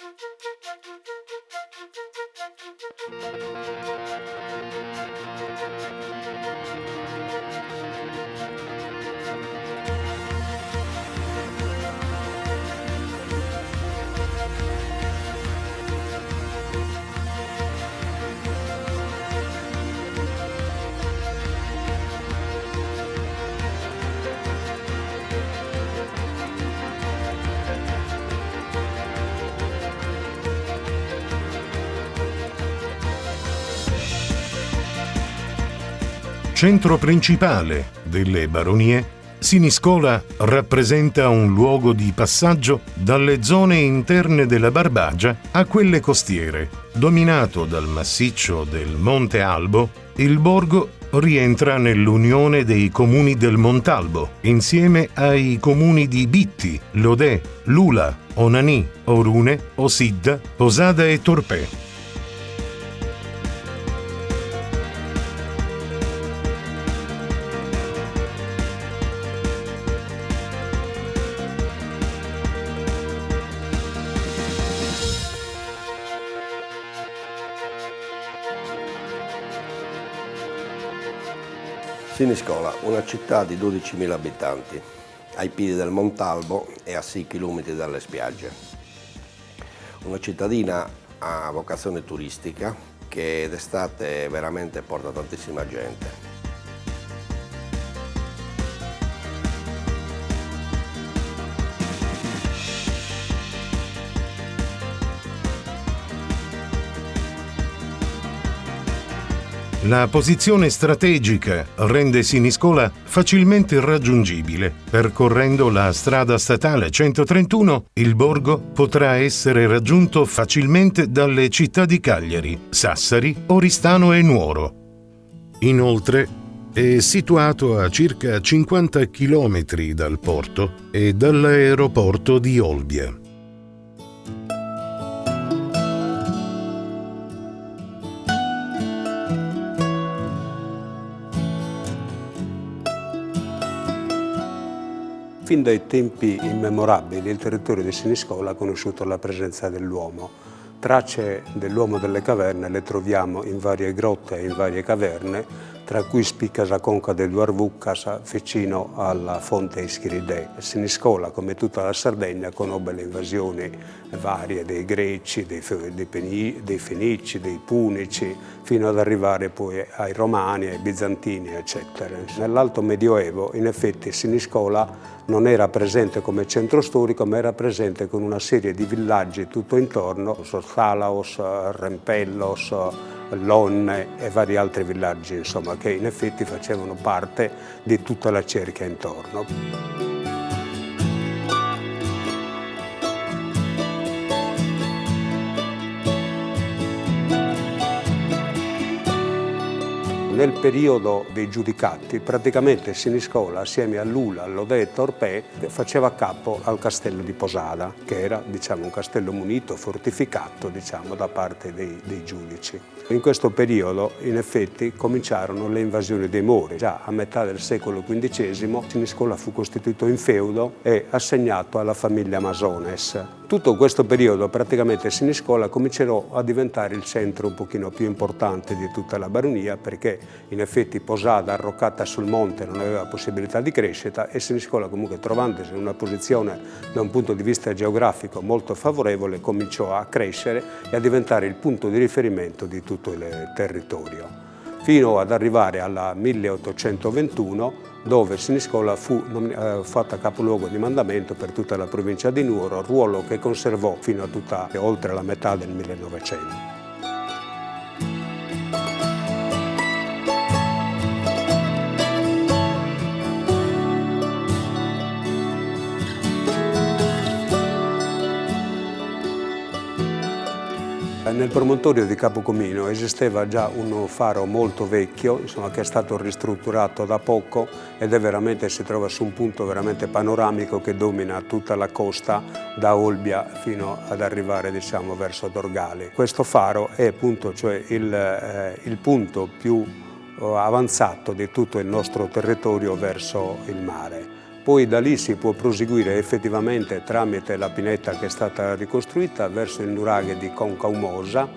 Thank you. Centro principale delle baronie, Siniscola rappresenta un luogo di passaggio dalle zone interne della Barbagia a quelle costiere. Dominato dal massiccio del Monte Albo, il borgo rientra nell'unione dei comuni del Montalbo, insieme ai comuni di Bitti, Lodè, Lula, Onanì, Orune, Osidda, Posada e Torpè. Siniscola, una città di 12.000 abitanti, ai piedi del Montalbo e a 6 km dalle spiagge. Una cittadina a vocazione turistica che d'estate veramente porta tantissima gente. La posizione strategica rende Siniscola facilmente raggiungibile. Percorrendo la strada statale 131, il borgo potrà essere raggiunto facilmente dalle città di Cagliari, Sassari, Oristano e Nuoro. Inoltre, è situato a circa 50 km dal porto e dall'aeroporto di Olbia. Fin dai tempi immemorabili il territorio di Siniscola ha conosciuto la presenza dell'uomo. Tracce dell'uomo delle caverne le troviamo in varie grotte e in varie caverne, tra cui spicca la conca del Duarvucas vicino alla fonte Ischiride. Siniscola, come tutta la Sardegna, conobbe le invasioni varie dei Greci, dei, dei, dei Fenici, dei Punici, fino ad arrivare poi ai Romani, ai Bizantini, eccetera. Nell'Alto Medioevo, in effetti, Siniscola non era presente come centro storico, ma era presente con una serie di villaggi tutto intorno, Salaos, Rempellos, Lonne e vari altri villaggi, insomma, che in effetti facevano parte di tutta la cerchia intorno. Nel periodo dei giudicati praticamente Siniscola assieme a Lula, Lodè e Torpè faceva capo al castello di Posada che era diciamo, un castello munito, fortificato diciamo, da parte dei, dei giudici. In questo periodo in effetti cominciarono le invasioni dei Mori. Già a metà del secolo XV Siniscola fu costituito in feudo e assegnato alla famiglia Masones. Tutto questo periodo praticamente Siniscola comincerà a diventare il centro un pochino più importante di tutta la baronia perché in effetti Posada arroccata sul monte non aveva possibilità di crescita e Siniscola comunque trovandosi in una posizione da un punto di vista geografico molto favorevole cominciò a crescere e a diventare il punto di riferimento di tutto il territorio. Fino ad arrivare al 1821 dove Siniscola fu eh, fatta capoluogo di mandamento per tutta la provincia di Nuoro, ruolo che conservò fino a tutta, oltre la metà del 1900. Nel promontorio di Capocomino esisteva già un faro molto vecchio, insomma, che è stato ristrutturato da poco ed è veramente, si trova su un punto veramente panoramico che domina tutta la costa da Olbia fino ad arrivare diciamo, verso Dorgali. Questo faro è appunto cioè il, eh, il punto più eh, avanzato di tutto il nostro territorio verso il mare. Poi da lì si può proseguire effettivamente tramite la pineta che è stata ricostruita verso il nuraghe di Concaumosa,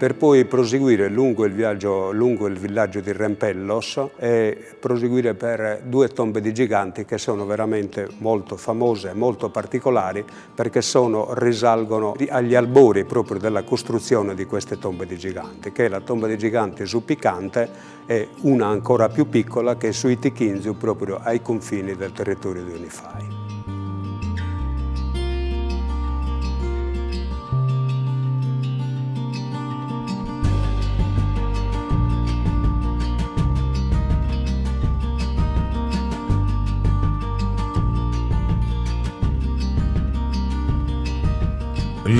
per poi proseguire lungo il, viaggio, lungo il villaggio di Rempellos e proseguire per due tombe di giganti che sono veramente molto famose, molto particolari perché sono, risalgono agli albori proprio della costruzione di queste tombe di giganti, che è la tomba di giganti su Picante e una ancora più piccola che è su Itichinzu proprio ai confini del territorio di Unify.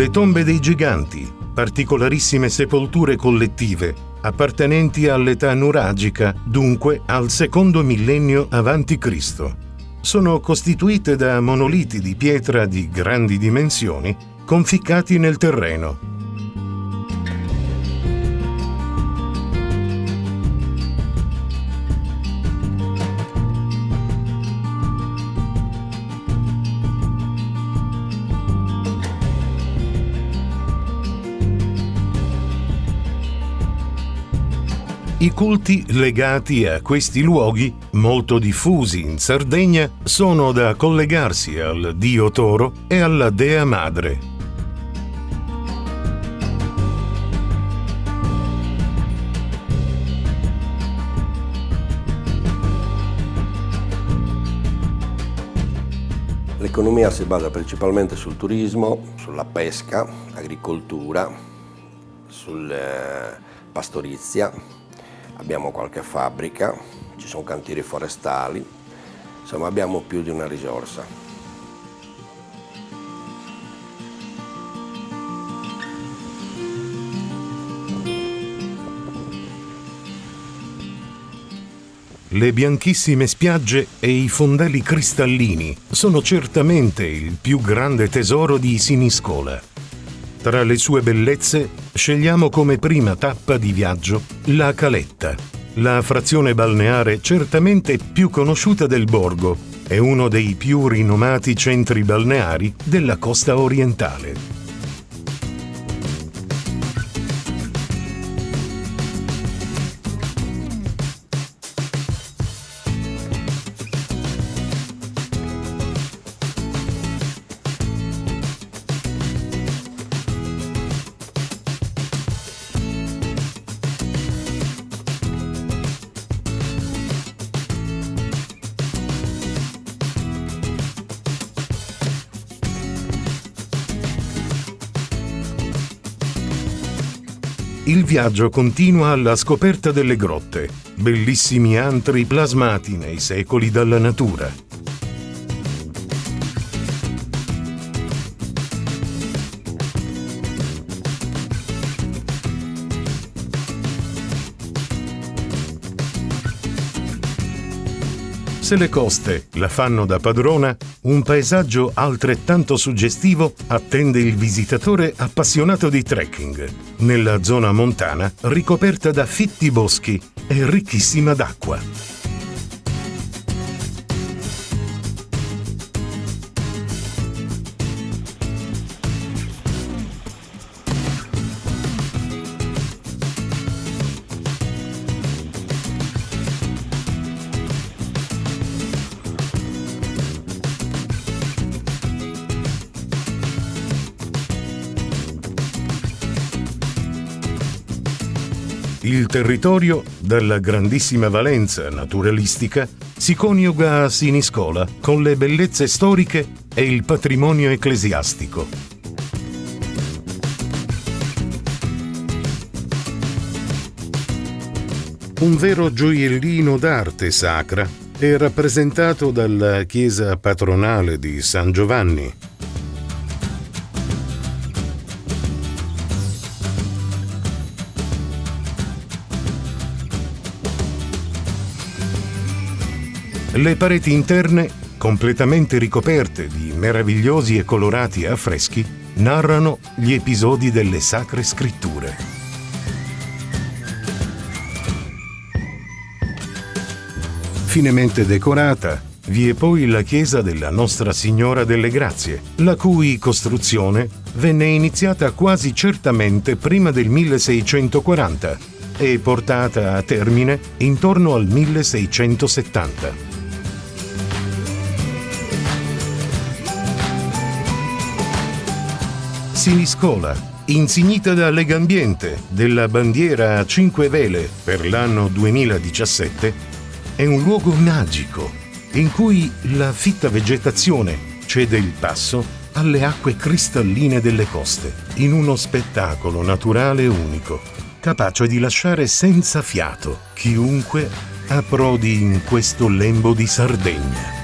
Le tombe dei giganti, particolarissime sepolture collettive, appartenenti all'età nuragica, dunque al secondo millennio a.C. Sono costituite da monoliti di pietra di grandi dimensioni, conficcati nel terreno, I culti legati a questi luoghi, molto diffusi in Sardegna, sono da collegarsi al dio toro e alla dea madre. L'economia si basa principalmente sul turismo, sulla pesca, agricoltura, sulla pastorizia, abbiamo qualche fabbrica, ci sono cantieri forestali, insomma abbiamo più di una risorsa. Le bianchissime spiagge e i fondelli cristallini sono certamente il più grande tesoro di Siniscola. Tra le sue bellezze scegliamo come prima tappa di viaggio la Caletta, la frazione balneare certamente più conosciuta del borgo e uno dei più rinomati centri balneari della costa orientale. Il viaggio continua alla scoperta delle grotte, bellissimi antri plasmati nei secoli dalla natura. Se le coste la fanno da padrona, un paesaggio altrettanto suggestivo attende il visitatore appassionato di trekking, nella zona montana ricoperta da fitti boschi e ricchissima d'acqua. Il territorio, dalla grandissima valenza naturalistica, si coniuga a Siniscola con le bellezze storiche e il patrimonio ecclesiastico. Un vero gioiellino d'arte sacra è rappresentato dalla chiesa patronale di San Giovanni, Le pareti interne, completamente ricoperte di meravigliosi e colorati affreschi, narrano gli episodi delle sacre scritture. Finemente decorata, Vi è poi la chiesa della Nostra Signora delle Grazie, la cui costruzione venne iniziata quasi certamente prima del 1640 e portata a termine intorno al 1670. Siniscola, insignita da Legambiente della bandiera a 5 vele per l'anno 2017, è un luogo magico in cui la fitta vegetazione cede il passo alle acque cristalline delle coste, in uno spettacolo naturale unico, capace di lasciare senza fiato chiunque approdi in questo lembo di Sardegna.